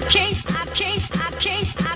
I can't, I can't, I can't,